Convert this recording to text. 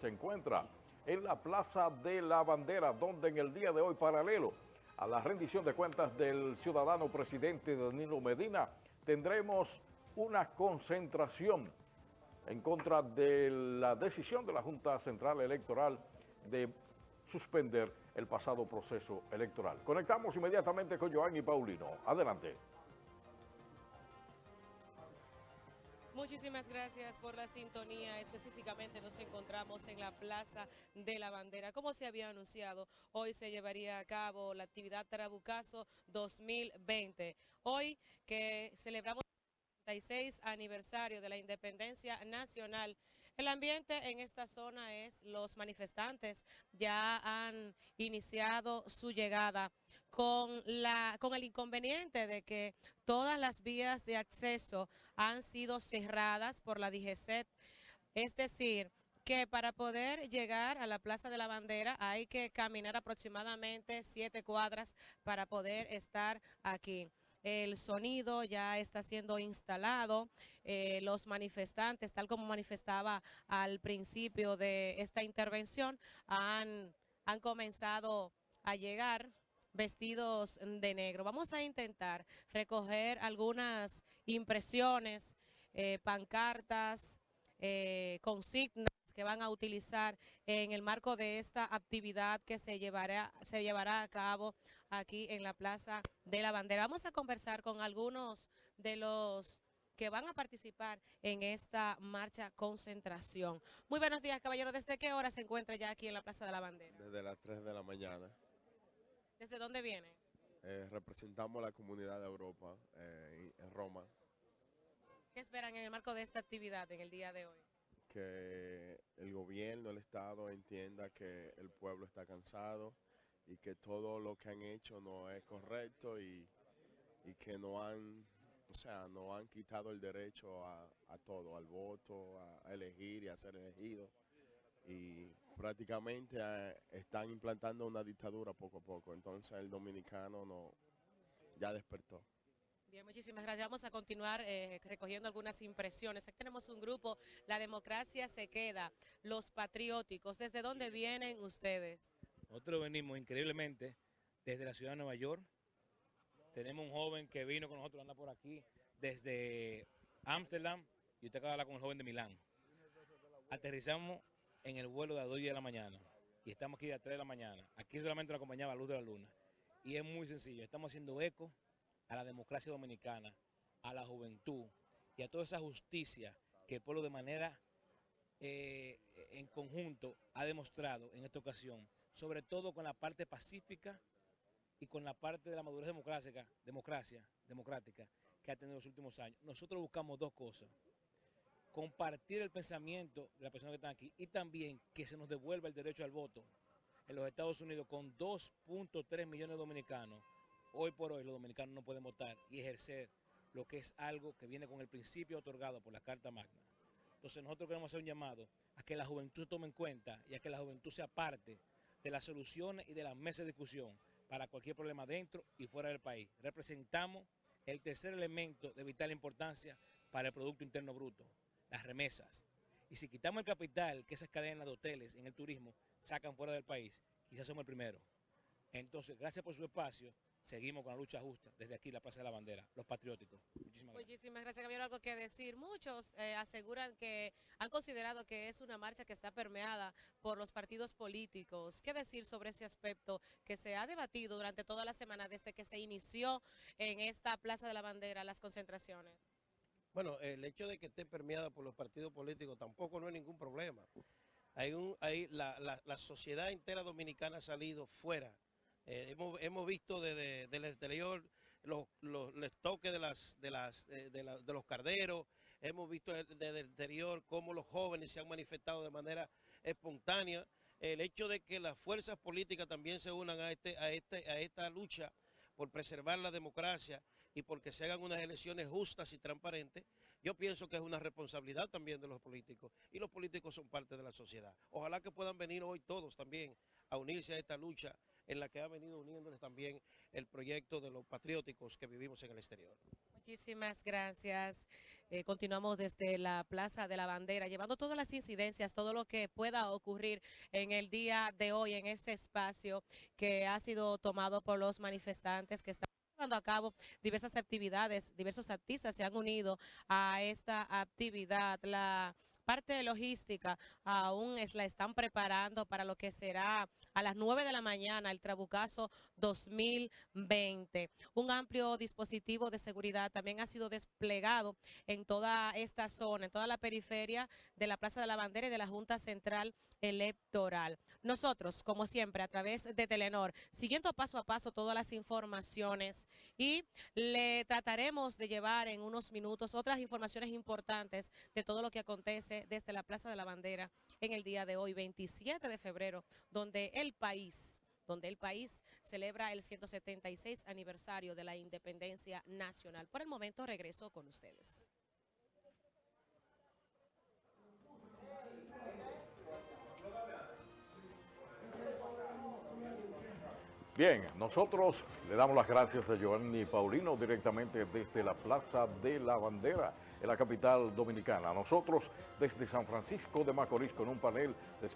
se encuentra en la Plaza de la Bandera, donde en el día de hoy, paralelo a la rendición de cuentas del ciudadano presidente Danilo Medina, tendremos una concentración en contra de la decisión de la Junta Central Electoral de suspender el pasado proceso electoral. Conectamos inmediatamente con Joan y Paulino. Adelante. Muchísimas gracias por la sintonía. Específicamente nos encontramos en la Plaza de la Bandera. Como se había anunciado, hoy se llevaría a cabo la actividad Tarabucazo 2020. Hoy que celebramos el 36 aniversario de la independencia nacional. El ambiente en esta zona es los manifestantes ya han iniciado su llegada con, la, con el inconveniente de que todas las vías de acceso han sido cerradas por la DGCET, es decir, que para poder llegar a la Plaza de la Bandera hay que caminar aproximadamente siete cuadras para poder estar aquí. El sonido ya está siendo instalado, eh, los manifestantes, tal como manifestaba al principio de esta intervención, han, han comenzado a llegar vestidos de negro. Vamos a intentar recoger algunas impresiones, eh, pancartas, eh, consignas que van a utilizar en el marco de esta actividad que se llevará, se llevará a cabo aquí en la Plaza de la Bandera. Vamos a conversar con algunos de los que van a participar en esta marcha concentración. Muy buenos días, caballero. ¿Desde qué hora se encuentra ya aquí en la Plaza de la Bandera? Desde las 3 de la mañana. ¿Desde dónde viene? Eh, representamos la comunidad de Europa eh, en Roma. ¿Qué esperan en el marco de esta actividad en el día de hoy? Que el gobierno, el Estado entienda que el pueblo está cansado y que todo lo que han hecho no es correcto y, y que no han, o sea, no han quitado el derecho a, a todo, al voto, a, a elegir y a ser elegido y prácticamente eh, están implantando una dictadura poco a poco. Entonces el dominicano no ya despertó. Bien, muchísimas gracias. Vamos a continuar eh, recogiendo algunas impresiones. Aquí tenemos un grupo, La Democracia se queda, Los Patrióticos. ¿Desde dónde vienen ustedes? Nosotros venimos increíblemente desde la ciudad de Nueva York. Tenemos un joven que vino con nosotros, anda por aquí, desde Ámsterdam, y usted acaba de hablar con el joven de Milán. Aterrizamos en el vuelo de las 2 de la mañana y estamos aquí a las 3 de la mañana. Aquí solamente nos acompañaba la luz de la luna. Y es muy sencillo, estamos haciendo eco a la democracia dominicana, a la juventud y a toda esa justicia que el pueblo de manera eh, en conjunto ha demostrado en esta ocasión, sobre todo con la parte pacífica y con la parte de la madurez democrática, democracia, democrática que ha tenido en los últimos años. Nosotros buscamos dos cosas compartir el pensamiento de las personas que están aquí y también que se nos devuelva el derecho al voto en los Estados Unidos con 2.3 millones de dominicanos. Hoy por hoy los dominicanos no pueden votar y ejercer lo que es algo que viene con el principio otorgado por la Carta Magna. Entonces nosotros queremos hacer un llamado a que la juventud tome en cuenta y a que la juventud sea parte de las soluciones y de las mesas de discusión para cualquier problema dentro y fuera del país. Representamos el tercer elemento de vital importancia para el Producto Interno Bruto, las remesas. Y si quitamos el capital que esas cadenas de hoteles en el turismo sacan fuera del país, quizás somos el primero. Entonces, gracias por su espacio. Seguimos con la lucha justa desde aquí, la Plaza de la Bandera, los patrióticos. Muchísimas gracias. Muchísimas gracias, Gabriel. Algo que decir. Muchos eh, aseguran que han considerado que es una marcha que está permeada por los partidos políticos. ¿Qué decir sobre ese aspecto que se ha debatido durante toda la semana desde que se inició en esta Plaza de la Bandera las concentraciones? Bueno, el hecho de que esté permeada por los partidos políticos tampoco no es ningún problema. Hay un, hay la, la, la sociedad entera dominicana ha salido fuera. Eh, hemos, hemos, visto desde, el exterior los, los, toques de, las, de, las, de, de, la, de, los carderos, hemos visto desde el exterior cómo los jóvenes se han manifestado de manera espontánea. El hecho de que las fuerzas políticas también se unan a, este, a, este, a esta lucha por preservar la democracia y porque se hagan unas elecciones justas y transparentes, yo pienso que es una responsabilidad también de los políticos. Y los políticos son parte de la sociedad. Ojalá que puedan venir hoy todos también a unirse a esta lucha en la que ha venido uniéndoles también el proyecto de los patrióticos que vivimos en el exterior. Muchísimas gracias. Eh, continuamos desde la Plaza de la Bandera, llevando todas las incidencias, todo lo que pueda ocurrir en el día de hoy en este espacio que ha sido tomado por los manifestantes que están llevando a cabo diversas actividades, diversos artistas se han unido a esta actividad. La parte logística aún es, la están preparando para lo que será a las 9 de la mañana el Trabucazo 2020. Un amplio dispositivo de seguridad también ha sido desplegado en toda esta zona, en toda la periferia de la Plaza de la Bandera y de la Junta Central Electoral. Nosotros, como siempre, a través de Telenor, siguiendo paso a paso todas las informaciones y le trataremos de llevar en unos minutos otras informaciones importantes de todo lo que acontece desde la Plaza de la Bandera en el día de hoy, 27 de febrero, donde el país donde el país celebra el 176 aniversario de la independencia nacional. Por el momento regreso con ustedes. Bien, nosotros le damos las gracias a Giovanni Paulino directamente desde la Plaza de la Bandera en la capital dominicana. Nosotros desde San Francisco de Macorís con un panel de